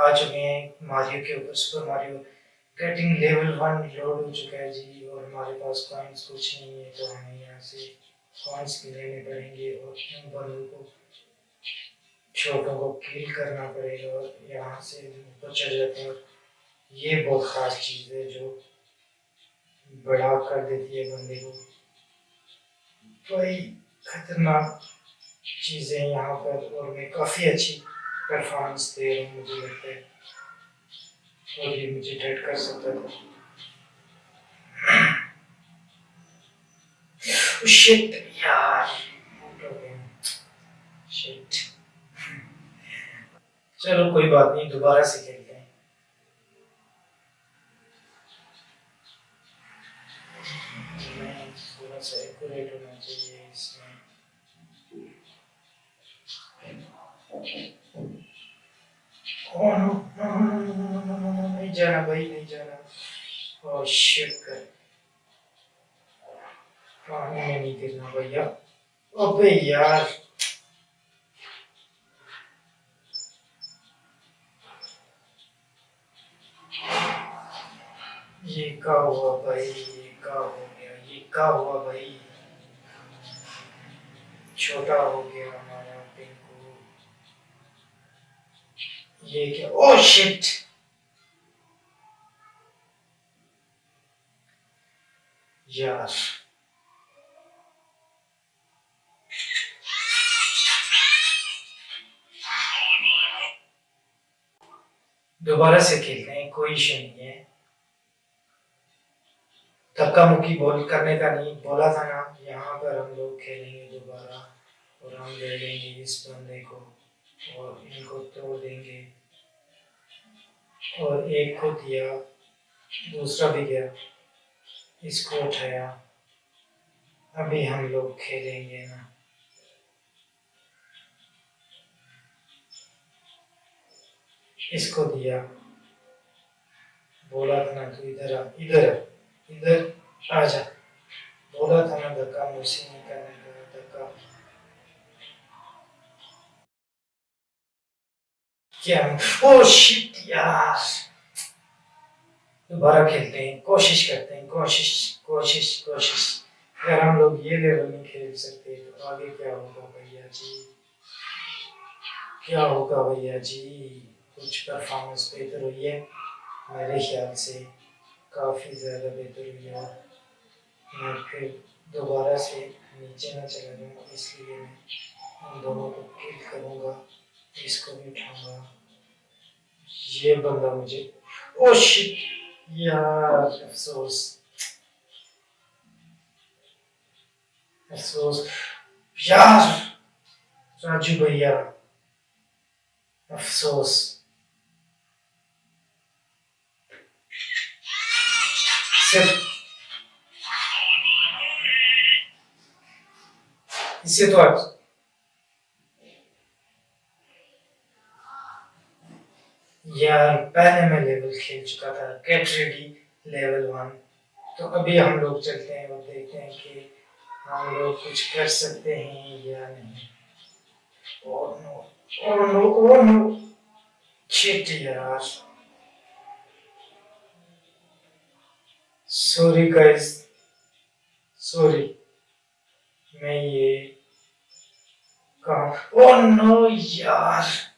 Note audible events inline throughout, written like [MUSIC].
आ चुके हैं मारियो के ऊपर, super Mario. Getting level one load हो चुका है जी, और हमारे पास कॉइन्स कुछ नहीं है तो हमें यहाँ से कॉइन्स लेने पड़ेंगे और इन बंदों को छोटों को किल करना पड़ेगा और यहाँ से ऊपर चढ़ जाते हैं। ये बहुत ख़ास चीज़ है जो बड़ा कर देती है बंदे को। बड़ी खतरनाक चीज़ें यहाँ पर और मैं काफ़ी अच्छी परफॉर्मेंस दे रहा हूँ मुझे लगता है। और ये मुझे डेड कर सकता था। शिट यार शिट [LAUGHS] चलो, कोई बात नहीं, दोबारा से जाना भाई नहीं जाना। oh shit कर पानी में नहीं गिरना भैया। अबे यार। ये क्या हुआ भाई? ये का हो गया? ये क्या हुआ भाई? छोटा हो गया हमारा पिंकू। ये क्या? ओ शिट यार दोबारा से खेलते हैं, कोई इशू नहीं है। धक्का मुक्की बॉल, करने का नहीं, बोला था ना, यहाँ पर हम लोग खेलेंगे दोबारा, और हम ले लेंगे इस बंदे को, और इनको तोड़ देंगे। और एक को दिया दूसरा भी गया। इसको उठाया। अभी हम लोग खेलेंगे ना। इसको दिया। बोला था ना तू इधर आ, इधर इधर आ जा बोला था ना, धक्का मुझसे नहीं करने का, धक्का। क्या? ओ शिट, यार। दोबारा खेलते हैं, कोशिश करते हैं, कोशिश कोशिश कोशिश। अगर हम लोग ये लेवल नहीं खेल सकते तो आगे क्या होगा भैया जी? क्या होगा भैया जी? कुछ परफॉर्मेंस बेहतर हुई है? मेरे ख्याल से काफ़ी ज़्यादा बेहतर हुई है। मैं फिर दोबारा से नीचे ना चला जाऊँ, इसलिए मैं उन दोनों को किल करूँगा, इसको भी उठाऊँगा। ये बंदा मुझे ओ shit Ja, pessoas, pessoas Afsoß. Ja, Rajiba, ja. pessoas. E situados. यार पहले मैं लेवल खेल चुका था गेट रेडी लेवल वन। तो अभी हम लोग चलते हैं और देखते हैं कि हम लोग कुछ कर सकते हैं या नहीं। Oh no oh no oh no shit यार। सॉरी गाइस सॉरी मैं ये कहा ओह नो यार।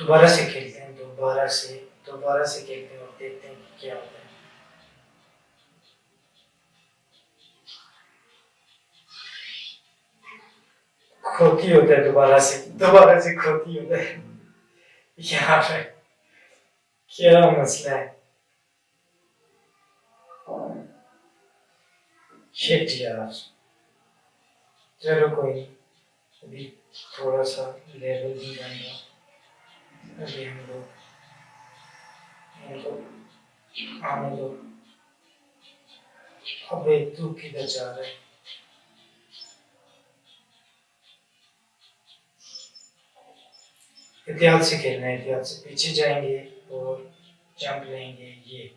दोबारा से खेलते हैं, दोबारा से दोबारा से खेलते हैं और देखते हैं कि क्या होता है। खोती होता है दोबारा से दोबारा से खोती होता है। यहाँ पे क्या मसला है? शिट यार। चलो कोई अभी थोड़ा सा लेवल भी रहा हम लोग इनको आने दो अबे तू किधर जा रहा एहतियात से खेलना है एहतियात से पीछे जाएँगे और जंप लेंगे ये।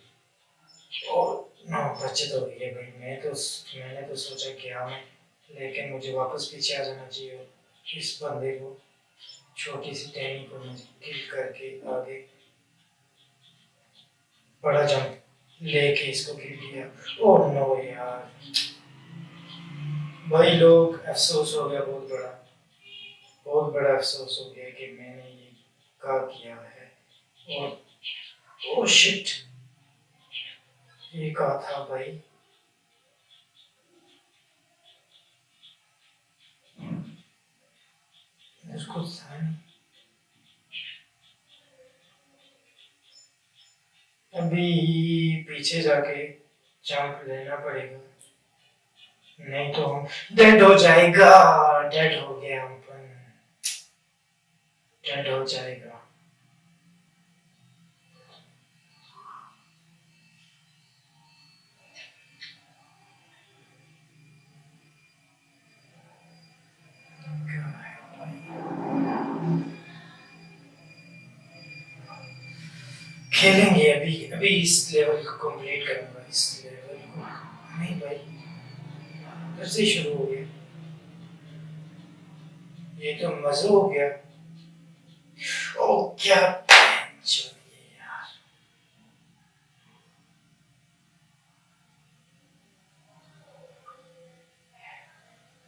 और नो, बच्चे तो ये भाई, मैं तो मैंने तो सोचा कि हाँ मैं, लेकिन मुझे वापस पीछे आ जाना चाहिए इस बंदे को छोटी सी टहनी को किल करके आगे बड़ा जंप लेके इसको गिर दिया। ओह नो यार। भाई लोग, अफसोस हो गया, बहुत बड़ा। बहुत बड़ा अफसोस हो गया कि मैंने ये क्या किया है। और, ओह शिट। ये कहा था भाई? अभी पीछे जाके चाक लेना पड़ेगा। नहीं तो हम डेड हो जाएगा डेड हो गया हम पर। डेड हो जाएगा। खेलेंगे अभी अभी इस लेवल को कंप्लीट करूँगा, इस लेवल को। नहीं भाई, फिर से शुरू हो गया। ये तो मज़ा हो गया। ओ, क्या यार।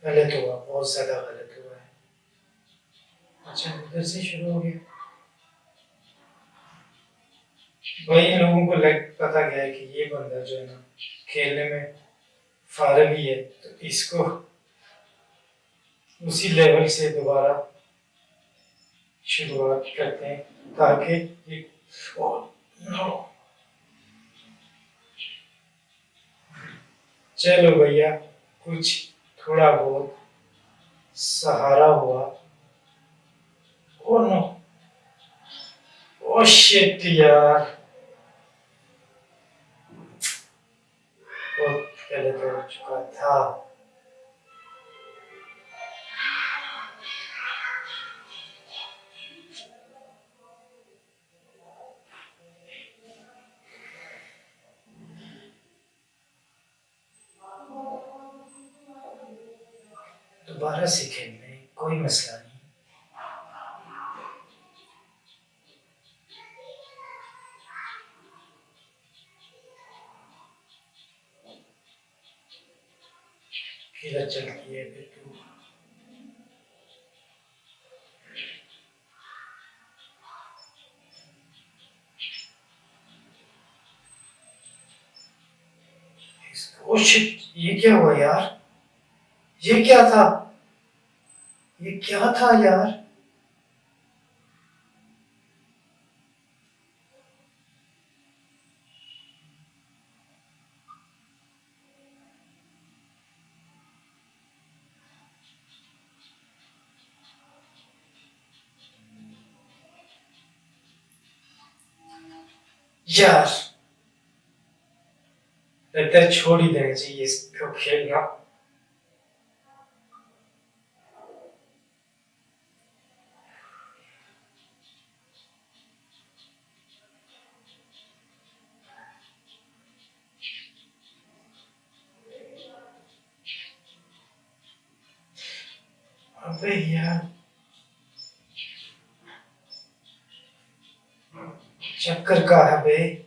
गलत हुआ, बहुत ज़्यादा गलत हुआ है। अच्छा फिर से शुरू हो गया। वही लोगों को लग पता गया कि ये बंदा जो है ना, खेलने में फारग ही है तो इसको उसी लेवल से दोबारा शुरुआत करते हैं, ताकि नो चलो भैया, कुछ थोड़ा बहुत सहारा हुआ। ओ नो ओ शिट यार बहुत गलत हो चुका था दोबारा सीखेंगे कोई मसला नहीं। किधर चलती है, फिर ओ ये क्या हुआ यार? ये क्या था? ये क्या था यार? यार लगता है छोड़ ही देना चाहिए इसको खेलना। अबे यार। चक्कर का है बे।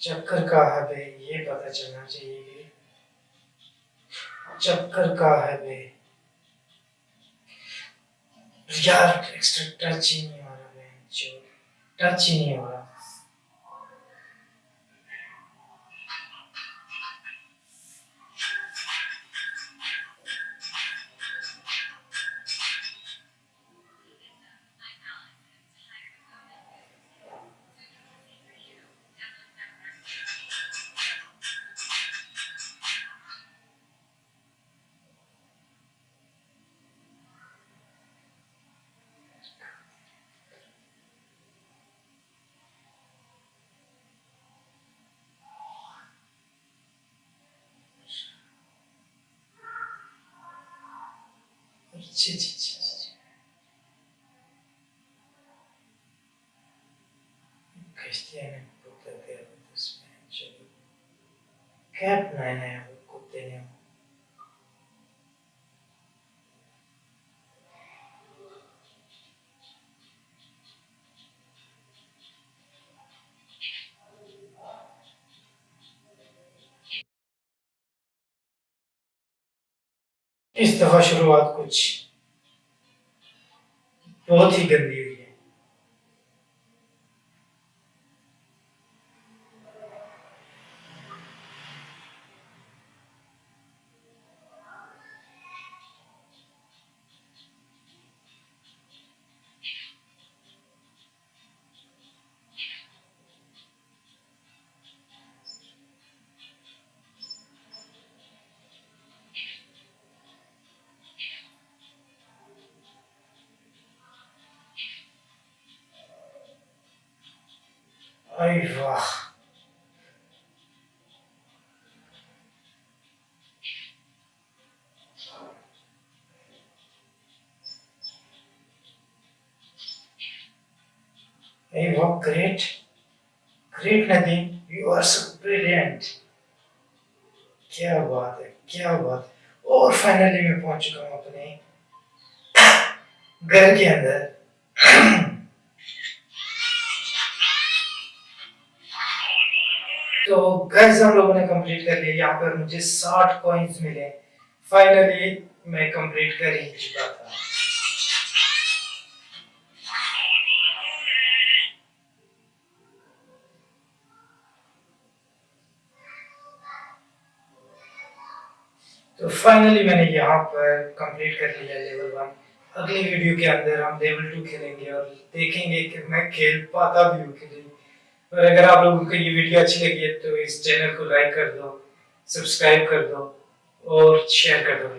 चक्कर का है बे, ये पता चलना चाहिए। चक्कर का है बे। यार एक्स्ट्रा टच ही नहीं हो रहा जो टच ही नहीं हो रहा। 一切谨记自己。In put book that there, have this man, Kept nine. इस दफ़ा शुरुआत कुछ बहुत ही गंदी हुई है अरे वाह Hey, wow, great. Great, Nadine. You are so brilliant. क्या बात है क्या बात है और फाइनली मैं पहुँच चुका हूँ अपने घर के अंदर गैस हम लोगों ने कंप्लीट कर लिया। यहाँ पर मुझे साठ कॉइन्स मिले। फाइनली मैं कंप्लीट कर ही चुका था तो फाइनली मैंने यहाँ पर कंप्लीट कर लिया लेवल वन अगली वीडियो के अंदर हम लेवल टू खेलेंगे और देखेंगे कि मैं खेल पाता भी हूँ और अगर आप लोगों को ये वीडियो अच्छी लगी है तो इस चैनल को लाइक कर दो सब्सक्राइब कर दो और शेयर कर दो